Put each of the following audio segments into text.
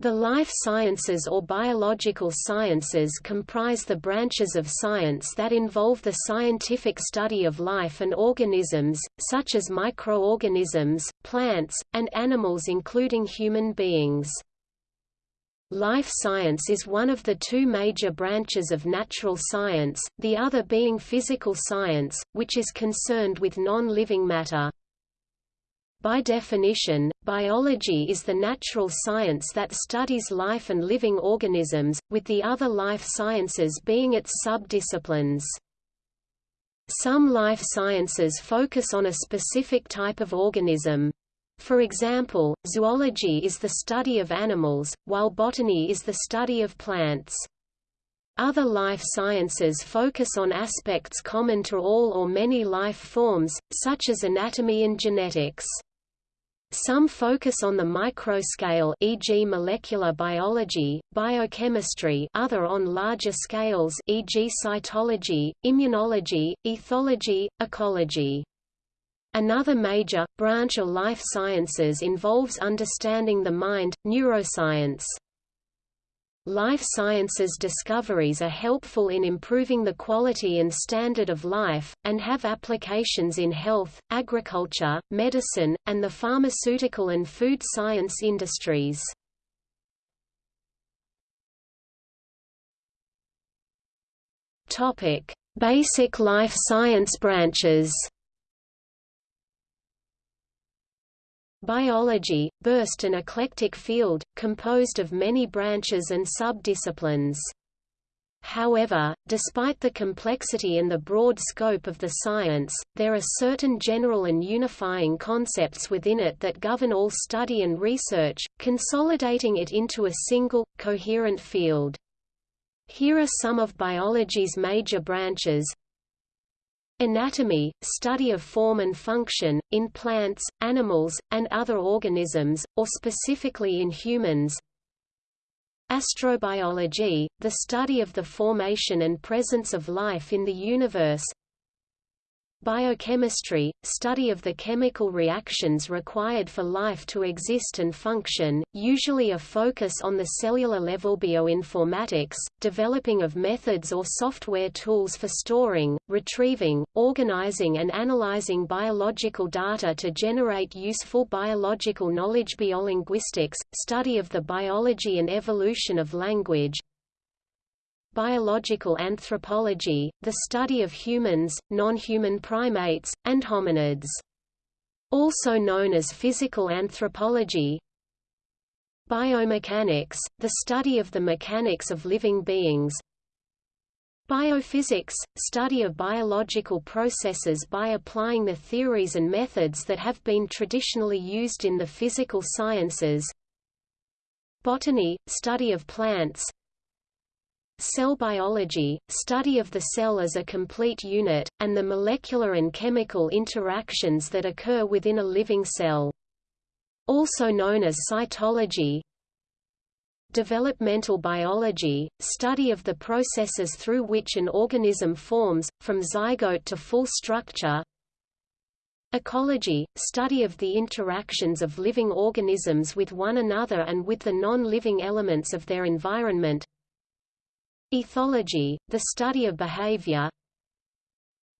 The life sciences or biological sciences comprise the branches of science that involve the scientific study of life and organisms, such as microorganisms, plants, and animals including human beings. Life science is one of the two major branches of natural science, the other being physical science, which is concerned with non-living matter. By definition, biology is the natural science that studies life and living organisms, with the other life sciences being its subdisciplines. Some life sciences focus on a specific type of organism. For example, zoology is the study of animals, while botany is the study of plants. Other life sciences focus on aspects common to all or many life forms, such as anatomy and genetics. Some focus on the microscale e.g. molecular biology, biochemistry other on larger scales e.g. cytology, immunology, ethology, ecology. Another major, branch of life sciences involves understanding the mind, neuroscience. Life sciences discoveries are helpful in improving the quality and standard of life, and have applications in health, agriculture, medicine, and the pharmaceutical and food science industries. Basic life science branches Biology, burst an eclectic field, composed of many branches and subdisciplines. However, despite the complexity and the broad scope of the science, there are certain general and unifying concepts within it that govern all study and research, consolidating it into a single, coherent field. Here are some of biology's major branches, Anatomy, study of form and function, in plants, animals, and other organisms, or specifically in humans. Astrobiology, the study of the formation and presence of life in the universe. Biochemistry, study of the chemical reactions required for life to exist and function, usually a focus on the cellular level bioinformatics, developing of methods or software tools for storing, retrieving, organizing and analyzing biological data to generate useful biological knowledge. Biolinguistics, study of the biology and evolution of language, biological anthropology, the study of humans, non-human primates, and hominids. Also known as physical anthropology, biomechanics, the study of the mechanics of living beings, Biophysics, study of biological processes by applying the theories and methods that have been traditionally used in the physical sciences. Botany, study of plants, Cell biology, study of the cell as a complete unit, and the molecular and chemical interactions that occur within a living cell. Also known as cytology, Developmental biology, study of the processes through which an organism forms, from zygote to full structure. Ecology, study of the interactions of living organisms with one another and with the non-living elements of their environment. Ethology, the study of behavior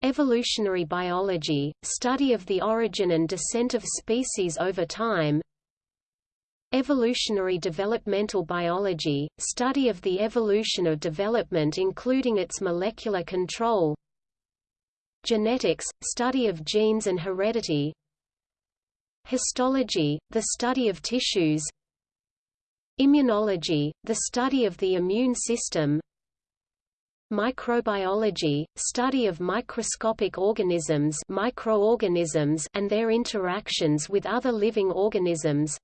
Evolutionary biology, study of the origin and descent of species over time Evolutionary developmental biology, study of the evolution of development including its molecular control Genetics, study of genes and heredity Histology, the study of tissues Immunology, the study of the immune system Microbiology, study of microscopic organisms microorganisms and their interactions with other living organisms.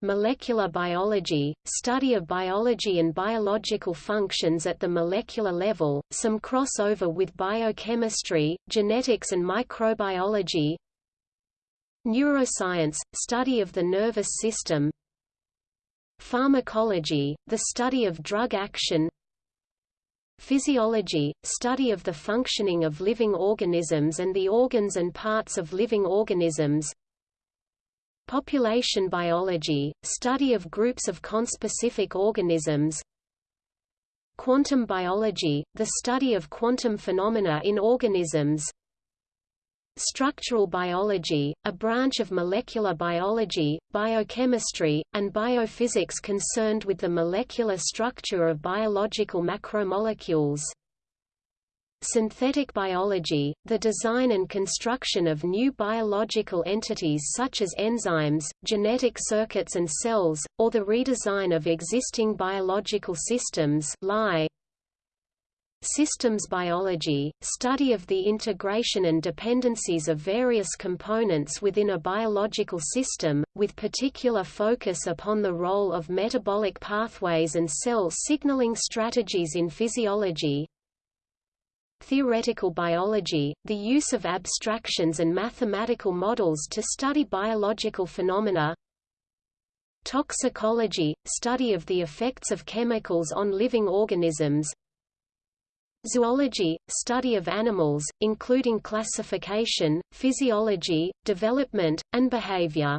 Molecular biology, study of biology and biological functions at the molecular level, some crossover with biochemistry, genetics and microbiology. Neuroscience, study of the nervous system. Pharmacology, the study of drug action Physiology, study of the functioning of living organisms and the organs and parts of living organisms. Population biology, study of groups of conspecific organisms. Quantum biology, the study of quantum phenomena in organisms Structural biology, a branch of molecular biology, biochemistry, and biophysics concerned with the molecular structure of biological macromolecules Synthetic biology, the design and construction of new biological entities such as enzymes, genetic circuits and cells, or the redesign of existing biological systems lie. Systems biology, study of the integration and dependencies of various components within a biological system, with particular focus upon the role of metabolic pathways and cell signaling strategies in physiology, Theoretical biology, the use of abstractions and mathematical models to study biological phenomena. Toxicology, study of the effects of chemicals on living organisms Zoology, study of animals, including classification, physiology, development, and behavior.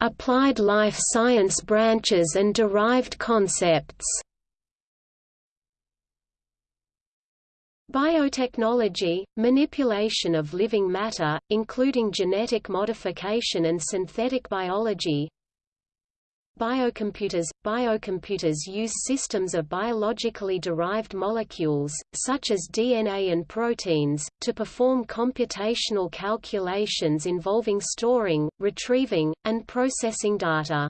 Applied life science branches and derived concepts. Biotechnology, manipulation of living matter, including genetic modification and synthetic biology Biocomputers – Biocomputers use systems of biologically derived molecules, such as DNA and proteins, to perform computational calculations involving storing, retrieving, and processing data.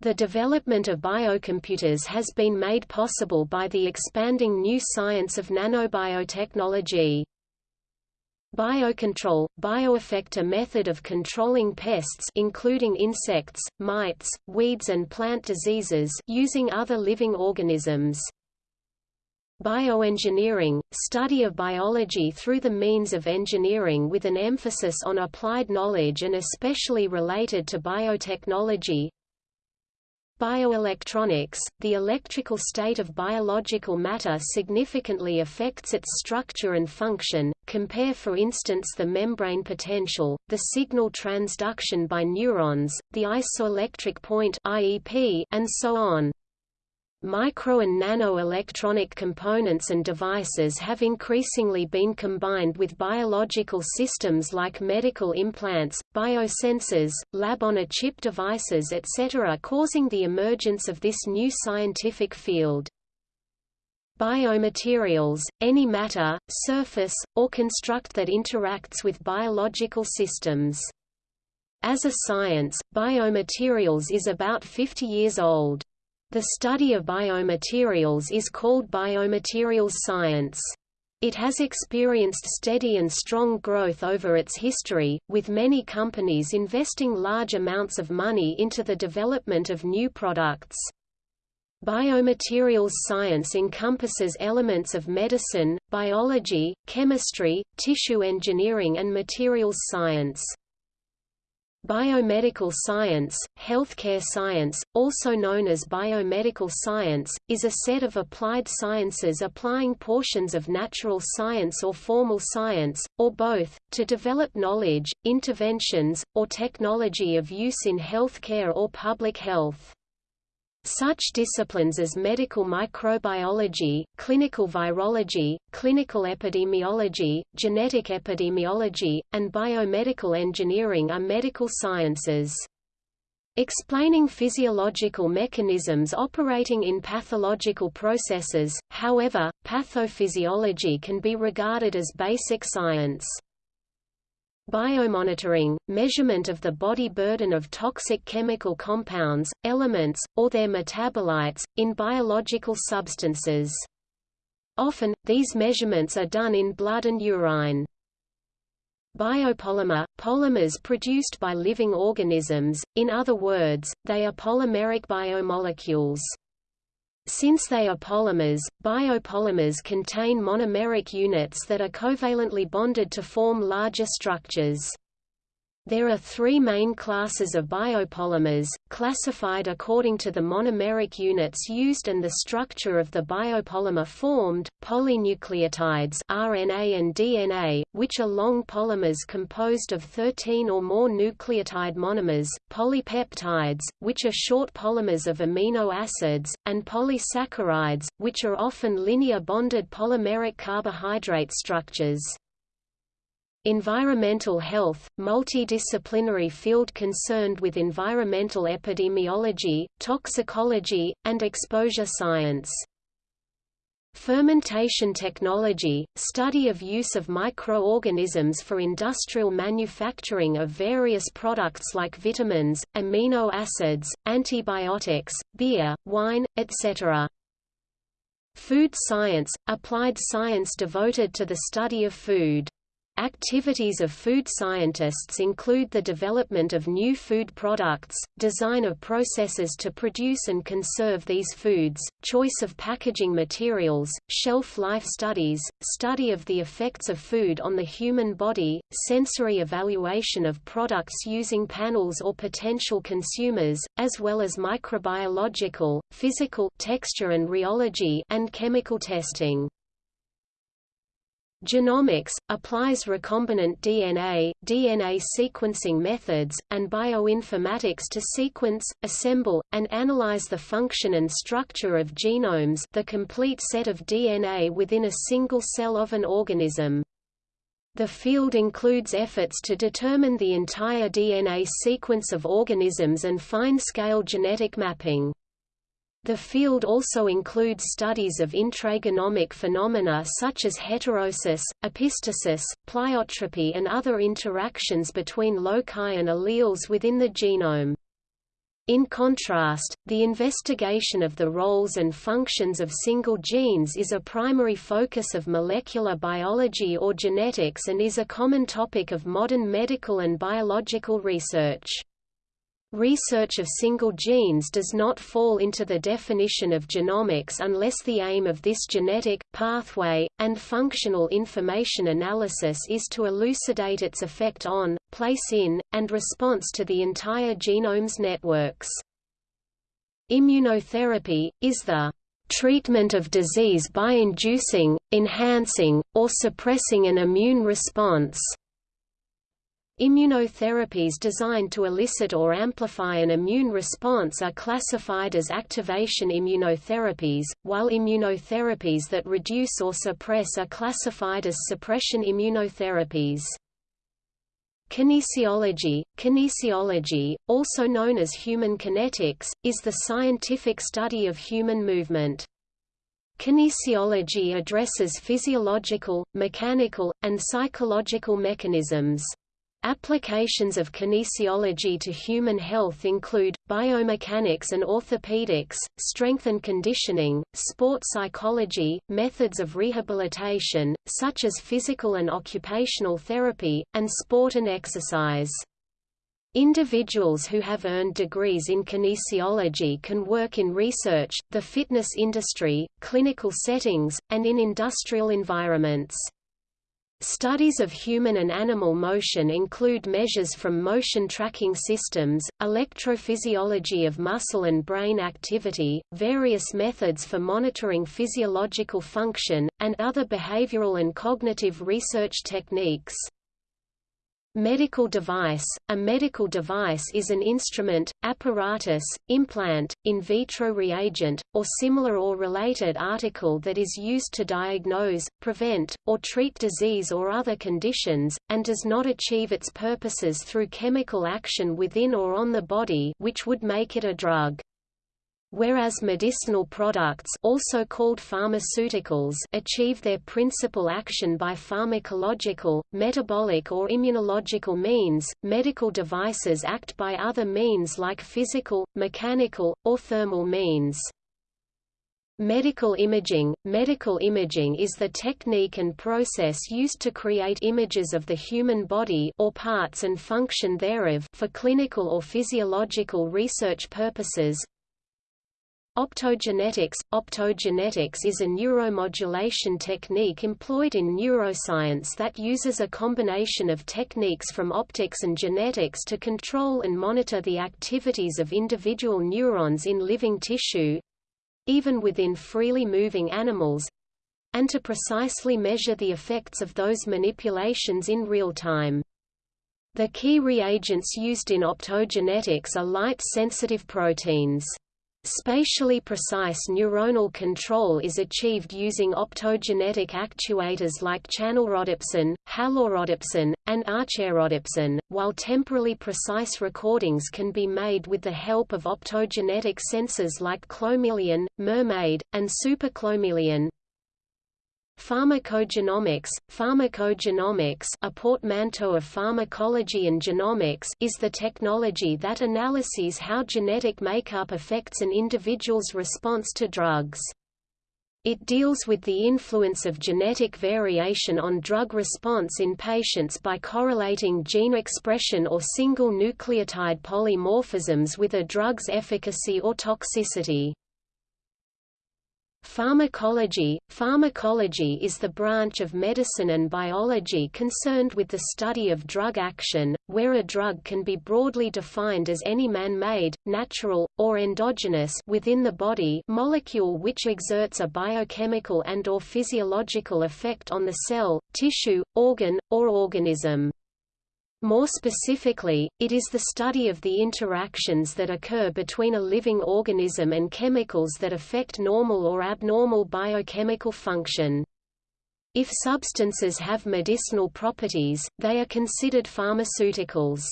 The development of biocomputers has been made possible by the expanding new science of nanobiotechnology. Biocontrol – Bioeffect a method of controlling pests including insects, mites, weeds and plant diseases using other living organisms. Bioengineering – study of biology through the means of engineering with an emphasis on applied knowledge and especially related to biotechnology Bioelectronics – The electrical state of biological matter significantly affects its structure and function, compare for instance the membrane potential, the signal transduction by neurons, the isoelectric point and so on. Micro and nano-electronic components and devices have increasingly been combined with biological systems like medical implants, biosensors, lab-on-a-chip devices etc. causing the emergence of this new scientific field. Biomaterials, any matter, surface, or construct that interacts with biological systems. As a science, biomaterials is about 50 years old. The study of biomaterials is called biomaterials science. It has experienced steady and strong growth over its history, with many companies investing large amounts of money into the development of new products. Biomaterials science encompasses elements of medicine, biology, chemistry, tissue engineering and materials science. Biomedical science, healthcare science, also known as biomedical science, is a set of applied sciences applying portions of natural science or formal science, or both, to develop knowledge, interventions, or technology of use in healthcare or public health. Such disciplines as medical microbiology, clinical virology, clinical epidemiology, genetic epidemiology, and biomedical engineering are medical sciences. Explaining physiological mechanisms operating in pathological processes, however, pathophysiology can be regarded as basic science. Biomonitoring, measurement of the body burden of toxic chemical compounds, elements, or their metabolites, in biological substances. Often, these measurements are done in blood and urine. Biopolymer – polymers produced by living organisms, in other words, they are polymeric biomolecules. Since they are polymers, biopolymers contain monomeric units that are covalently bonded to form larger structures. There are three main classes of biopolymers, classified according to the monomeric units used and the structure of the biopolymer formed, polynucleotides RNA and DNA, which are long polymers composed of 13 or more nucleotide monomers, polypeptides, which are short polymers of amino acids, and polysaccharides, which are often linear bonded polymeric carbohydrate structures. Environmental health, multidisciplinary field concerned with environmental epidemiology, toxicology, and exposure science. Fermentation technology, study of use of microorganisms for industrial manufacturing of various products like vitamins, amino acids, antibiotics, beer, wine, etc. Food science, applied science devoted to the study of food. Activities of food scientists include the development of new food products, design of processes to produce and conserve these foods, choice of packaging materials, shelf life studies, study of the effects of food on the human body, sensory evaluation of products using panels or potential consumers, as well as microbiological, physical texture and rheology and chemical testing. Genomics, applies recombinant DNA, DNA sequencing methods, and bioinformatics to sequence, assemble, and analyze the function and structure of genomes the complete set of DNA within a single cell of an organism. The field includes efforts to determine the entire DNA sequence of organisms and fine-scale genetic mapping. The field also includes studies of intragenomic phenomena such as heterosis, epistasis, pleiotropy and other interactions between loci and alleles within the genome. In contrast, the investigation of the roles and functions of single genes is a primary focus of molecular biology or genetics and is a common topic of modern medical and biological research. Research of single genes does not fall into the definition of genomics unless the aim of this genetic, pathway, and functional information analysis is to elucidate its effect on, place in, and response to the entire genome's networks. Immunotherapy, is the treatment of disease by inducing, enhancing, or suppressing an immune response. Immunotherapies designed to elicit or amplify an immune response are classified as activation immunotherapies, while immunotherapies that reduce or suppress are classified as suppression immunotherapies. Kinesiology Kinesiology, also known as human kinetics, is the scientific study of human movement. Kinesiology addresses physiological, mechanical, and psychological mechanisms. Applications of kinesiology to human health include, biomechanics and orthopedics, strength and conditioning, sport psychology, methods of rehabilitation, such as physical and occupational therapy, and sport and exercise. Individuals who have earned degrees in kinesiology can work in research, the fitness industry, clinical settings, and in industrial environments. Studies of human and animal motion include measures from motion tracking systems, electrophysiology of muscle and brain activity, various methods for monitoring physiological function, and other behavioral and cognitive research techniques. Medical device – A medical device is an instrument, apparatus, implant, in vitro reagent, or similar or related article that is used to diagnose, prevent, or treat disease or other conditions, and does not achieve its purposes through chemical action within or on the body which would make it a drug. Whereas medicinal products also called pharmaceuticals achieve their principal action by pharmacological, metabolic or immunological means, medical devices act by other means like physical, mechanical, or thermal means. Medical imaging Medical imaging is the technique and process used to create images of the human body or parts and function thereof for clinical or physiological research purposes, Optogenetics Optogenetics is a neuromodulation technique employed in neuroscience that uses a combination of techniques from optics and genetics to control and monitor the activities of individual neurons in living tissue—even within freely moving animals—and to precisely measure the effects of those manipulations in real time. The key reagents used in optogenetics are light-sensitive proteins. Spatially precise neuronal control is achieved using optogenetic actuators like channelrhodopsin, halorhodopsin, and archaerhodopsin, while temporally precise recordings can be made with the help of optogenetic sensors like clomeleon, mermaid, and superclomeleon. Pharmacogenomics Pharmacogenomics a portmanteau of pharmacology and genomics is the technology that analyses how genetic makeup affects an individual's response to drugs. It deals with the influence of genetic variation on drug response in patients by correlating gene expression or single nucleotide polymorphisms with a drug's efficacy or toxicity. Pharmacology Pharmacology is the branch of medicine and biology concerned with the study of drug action, where a drug can be broadly defined as any man-made, natural, or endogenous within the body molecule which exerts a biochemical and or physiological effect on the cell, tissue, organ, or organism. More specifically, it is the study of the interactions that occur between a living organism and chemicals that affect normal or abnormal biochemical function. If substances have medicinal properties, they are considered pharmaceuticals.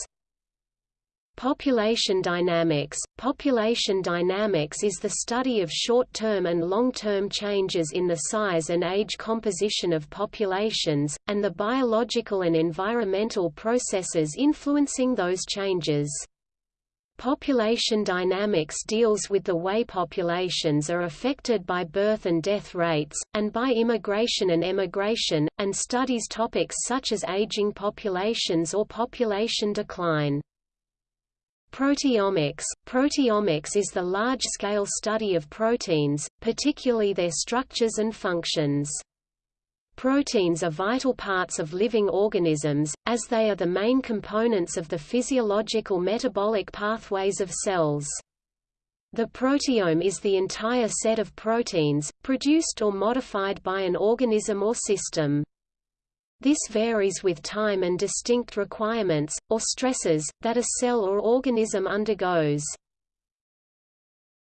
Population dynamics Population dynamics is the study of short-term and long-term changes in the size and age composition of populations, and the biological and environmental processes influencing those changes. Population dynamics deals with the way populations are affected by birth and death rates, and by immigration and emigration, and studies topics such as aging populations or population decline. Proteomics Proteomics is the large-scale study of proteins, particularly their structures and functions. Proteins are vital parts of living organisms, as they are the main components of the physiological metabolic pathways of cells. The proteome is the entire set of proteins, produced or modified by an organism or system. This varies with time and distinct requirements, or stresses, that a cell or organism undergoes.